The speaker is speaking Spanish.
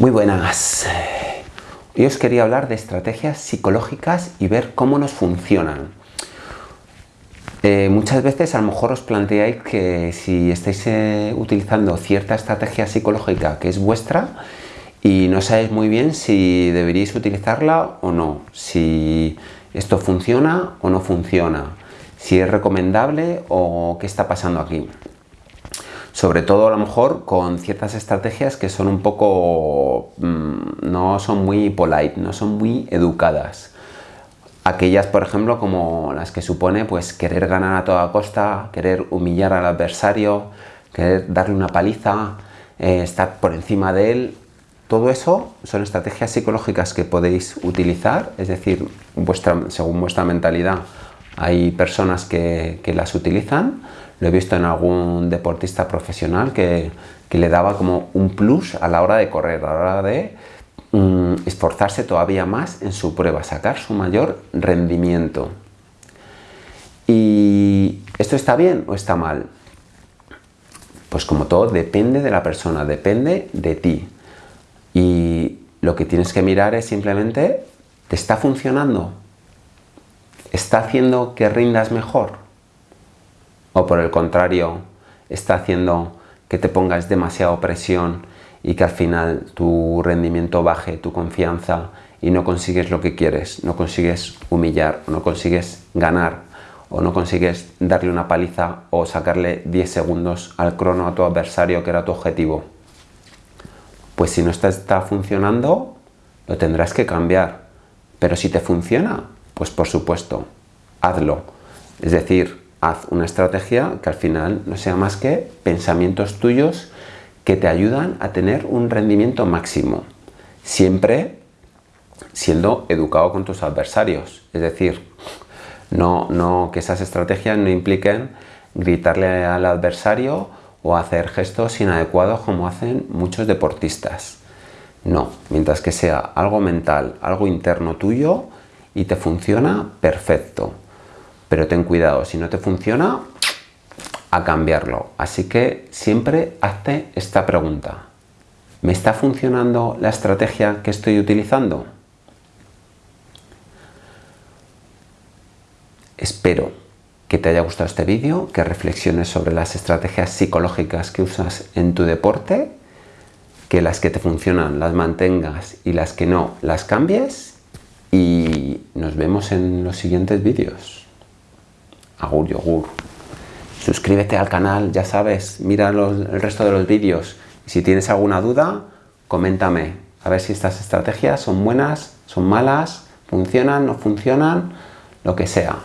Muy buenas. Hoy os quería hablar de estrategias psicológicas y ver cómo nos funcionan. Eh, muchas veces a lo mejor os planteáis que si estáis eh, utilizando cierta estrategia psicológica que es vuestra y no sabéis muy bien si deberíais utilizarla o no, si esto funciona o no funciona, si es recomendable o qué está pasando aquí sobre todo a lo mejor con ciertas estrategias que son un poco, mm, no son muy polite, no son muy educadas. Aquellas, por ejemplo, como las que supone pues querer ganar a toda costa, querer humillar al adversario, querer darle una paliza, eh, estar por encima de él, todo eso son estrategias psicológicas que podéis utilizar, es decir, según vuestra mentalidad hay personas que las utilizan, lo he visto en algún deportista profesional que, le daba como un plus a la hora de correr, a la hora de mm, esforzarse todavía más en su prueba, sacar su mayor rendimiento. ¿Y esto está bien o está mal? Pues como todo, depende de la persona, depende de ti. Y lo que tienes que mirar es simplemente, ¿te está funcionando? ¿Está haciendo que rindas mejor? O por el contrario está haciendo que te pongas demasiada presión y que al final tu rendimiento baje, tu confianza y no consigues lo que quieres, no consigues humillar, no consigues ganar o no consigues darle una paliza o sacarle 10 segundos al crono a tu adversario que era tu objetivo. Pues si no está, está funcionando, lo tendrás que cambiar. Pero si te funciona, pues por supuesto, hazlo. Es decir, haz una estrategia que al final no sea más que pensamientos tuyos que te ayudan a tener un rendimiento máximo. Siempre siendo educado con tus adversarios. Es decir, no, no, que esas estrategias no impliquen gritarle al adversario o hacer gestos inadecuados como hacen muchos deportistas. No, mientras que sea algo mental, algo interno tuyo y te funciona, perfecto pero ten cuidado, si no te funciona, a cambiarlo. Así que siempre hazte esta pregunta. ¿Me está funcionando la estrategia que estoy utilizando? Espero que te haya gustado este vídeo, que reflexiones sobre las estrategias psicológicas que usas en tu deporte, que las que te funcionan las mantengas y las que no las cambies y nos vemos en los siguientes vídeos agur yogur. Suscríbete al canal, ya sabes, mira el resto de los vídeos. Si tienes alguna duda, coméntame. A ver si estas estrategias son buenas, son malas, funcionan, no funcionan, lo que sea.